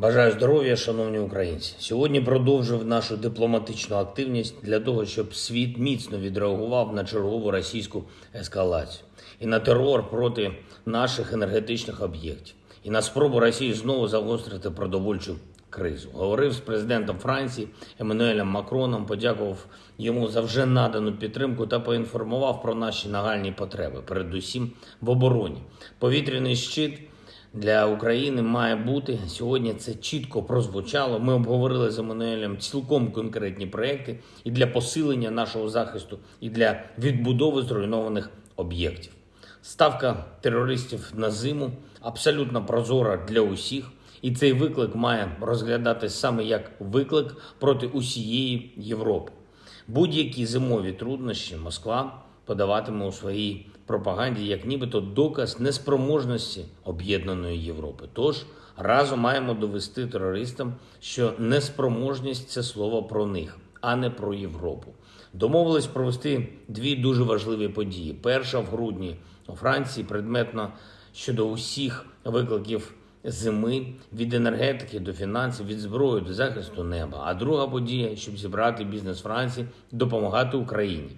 Бажаю здоров'я, шановні українці. Сьогодні продовжив нашу дипломатичну активність для того, щоб світ міцно відреагував на чергову російську ескалацію і на терор проти наших енергетичних об'єктів, і на спробу Росії знову загострити продовольчу кризу. Говорив з президентом Франції Еммануелем Макроном, подякував йому за вже надану підтримку та поінформував про наші нагальні потреби, передусім в обороні. Повітряний щит для України має бути сьогодні. Це чітко прозвучало. Ми обговорили з Еммануелем цілком конкретні проекти і для посилення нашого захисту, і для відбудови зруйнованих об'єктів. Ставка терористів на зиму абсолютно прозора для усіх, і цей виклик має розглядатись саме як виклик проти усієї Європи. Будь-які зимові труднощі Москва подаватиме у своїй пропаганді як нібито доказ неспроможності об'єднаної Європи. Тож разом маємо довести терористам, що неспроможність це слово про них, а не про Європу. Домовились провести дві дуже важливі події. Перша в грудні у Франції предметно щодо усіх викликів зими від енергетики до фінансів, від зброї до захисту неба. А друга подія, щоб зібрати бізнес Франції, допомагати Україні.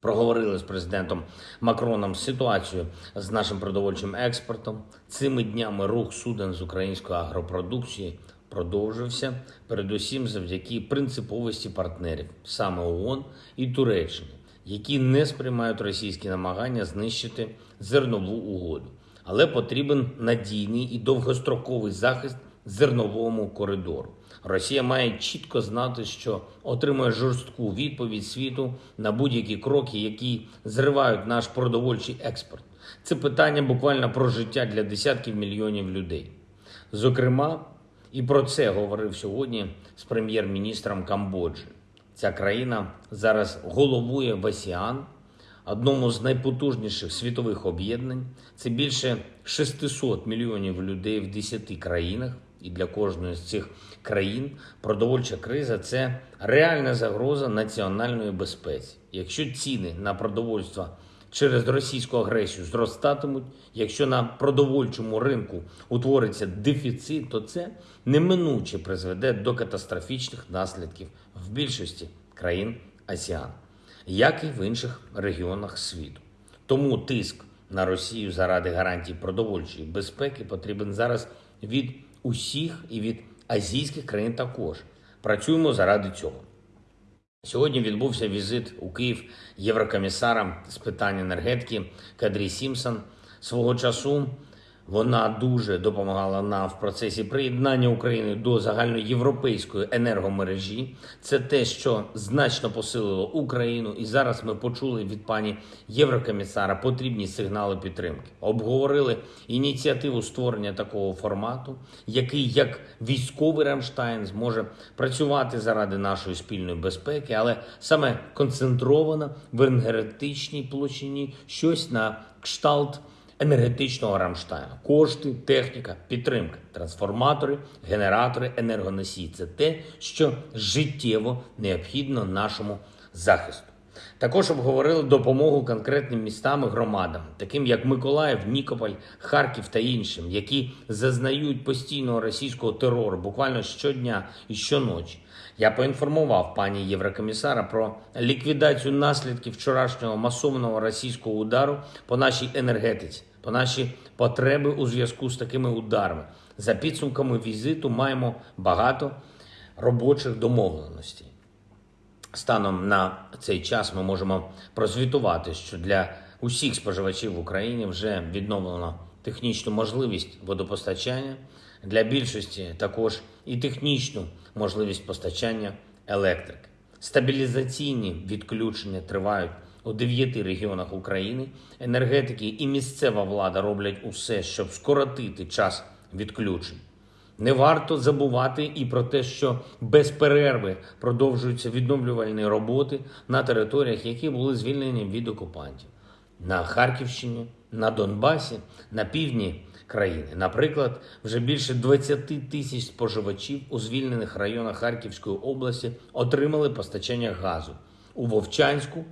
Проговорили з президентом Макроном ситуацію з нашим продовольчим експортом. Цими днями рух суден з української агропродукції продовжився, передусім завдяки принциповості партнерів, саме ООН і Туреччини, які не сприймають російські намагання знищити зернову угоду. Але потрібен надійний і довгостроковий захист зерновому коридору. Росія має чітко знати, що отримує жорстку відповідь світу на будь-які кроки, які зривають наш продовольчий експорт. Це питання буквально про життя для десятків мільйонів людей. Зокрема, і про це говорив сьогодні з прем'єр-міністром Камбоджі. Ця країна зараз головує в АСІАН, одному з найпотужніших світових об'єднань. Це більше 600 мільйонів людей в 10 країнах. І для кожної з цих країн продовольча криза це реальна загроза національної безпеці. Якщо ціни на продовольство через російську агресію зростатимуть, якщо на продовольчому ринку утвориться дефіцит, то це неминуче призведе до катастрофічних наслідків в більшості країн АСІАН, як і в інших регіонах світу. Тому тиск на Росію заради гарантій продовольчої безпеки потрібен зараз від усіх і від азійських країн також. Працюємо заради цього. Сьогодні відбувся візит у Київ єврокомісара з питань енергетики Кадрі Сімсон. Свого часу вона дуже допомагала нам в процесі приєднання України до загальноєвропейської енергомережі. Це те, що значно посилило Україну, і зараз ми почули від пані Єврокомісара потрібні сигнали підтримки. Обговорили ініціативу створення такого формату, який як військовий Рамштайн зможе працювати заради нашої спільної безпеки, але саме концентровано в енергетичній площині щось на кшталт енергетичного Рамштайну. Кошти, техніка, підтримка, трансформатори, генератори, енергоносії це те, що життєво необхідно нашому захисту. Також обговорили допомогу конкретним містам і громадам, таким як Миколаїв, Нікополь, Харків та іншим, які зазнають постійного російського терору буквально щодня і щоночі. Я поінформував пані Єврокомісара про ліквідацію наслідків вчорашнього масовного російського удару по нашій енергетиці, по наші потреби у зв'язку з такими ударами. За підсумками візиту маємо багато робочих домовленостей. Станом на цей час ми можемо прозвітувати, що для усіх споживачів в Україні вже відновлено технічну можливість водопостачання, для більшості також і технічну можливість постачання електрики. Стабілізаційні відключення тривають у дев'яти регіонах України. Енергетики і місцева влада роблять усе, щоб скоротити час відключень. Не варто забувати і про те, що без перерви продовжуються відновлювальні роботи на територіях, які були звільнені від окупантів на Харківщині, на Донбасі, на півдні країни. Наприклад, вже більше 20 тисяч споживачів у звільнених районах Харківської області отримали постачання газу у Вовчанську,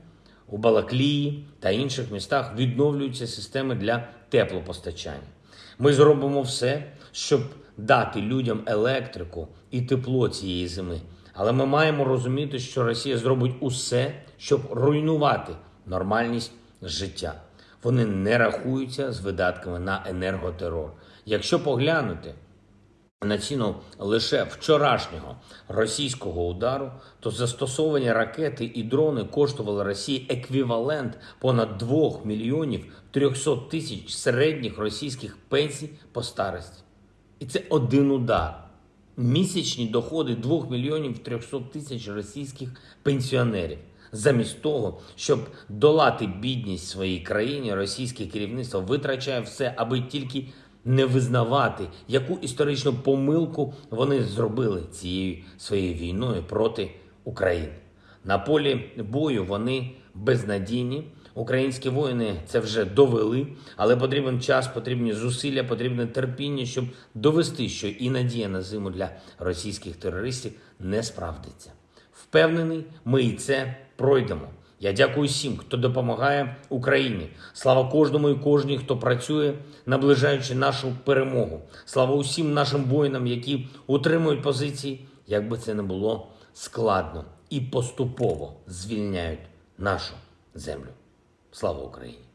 у Балаклії та інших містах відновлюються системи для теплопостачання. Ми зробимо все, щоб дати людям електрику і тепло цієї зими. Але ми маємо розуміти, що Росія зробить усе, щоб руйнувати нормальність життя. Вони не рахуються з видатками на енерготерор. Якщо поглянути на ціну лише вчорашнього російського удару, то застосовані ракети і дрони коштували Росії еквівалент понад 2 мільйонів 300 тисяч середніх російських пенсій по старості. І це один удар. Місячні доходи 2 мільйонів 300 тисяч російських пенсіонерів. Замість того, щоб долати бідність своїй країні, російське керівництво витрачає все, аби тільки не визнавати, яку історичну помилку вони зробили цією своєю війною проти України. На полі бою вони безнадійні. Українські воїни це вже довели, але потрібен час, потрібні зусилля, потрібне терпіння, щоб довести, що і надія на зиму для російських терористів не справдиться. Впевнений, ми і це пройдемо. Я дякую всім, хто допомагає Україні. Слава кожному і кожній, хто працює, наближаючи нашу перемогу. Слава усім нашим воїнам, які утримують позиції, як би це не було складно і поступово звільняють нашу землю. Слава Україні!